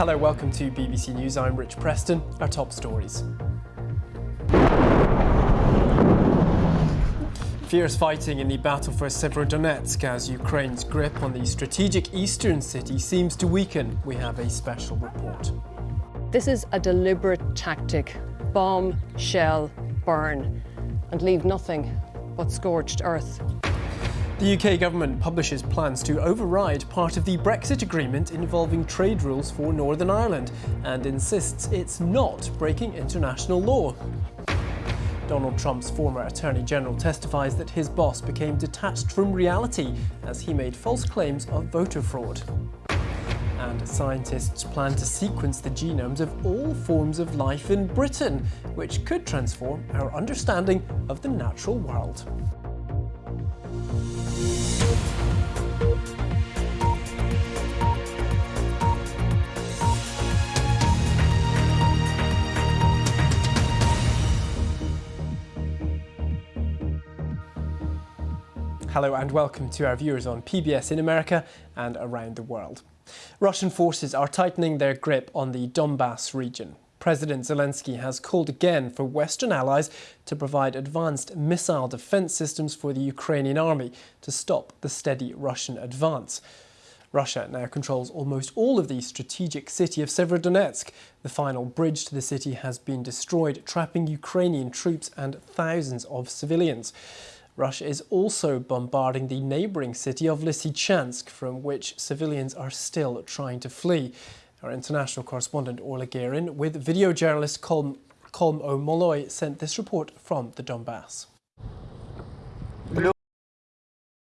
Hello, welcome to BBC News. I'm Rich Preston. Our top stories. Fierce fighting in the battle for Severodonetsk as Ukraine's grip on the strategic eastern city seems to weaken. We have a special report. This is a deliberate tactic. Bomb, shell, burn, and leave nothing but scorched earth. The UK government publishes plans to override part of the Brexit agreement involving trade rules for Northern Ireland and insists it's not breaking international law. Donald Trump's former Attorney General testifies that his boss became detached from reality as he made false claims of voter fraud. And scientists plan to sequence the genomes of all forms of life in Britain, which could transform our understanding of the natural world. Hello and welcome to our viewers on PBS in America and around the world. Russian forces are tightening their grip on the Donbass region. President Zelensky has called again for Western allies to provide advanced missile defense systems for the Ukrainian army to stop the steady Russian advance. Russia now controls almost all of the strategic city of Severodonetsk. The final bridge to the city has been destroyed, trapping Ukrainian troops and thousands of civilians. Russia is also bombarding the neighbouring city of Lysychansk, from which civilians are still trying to flee. Our international correspondent Orla Guerin with video journalist Colm, Colm O'Molloy sent this report from the Donbass.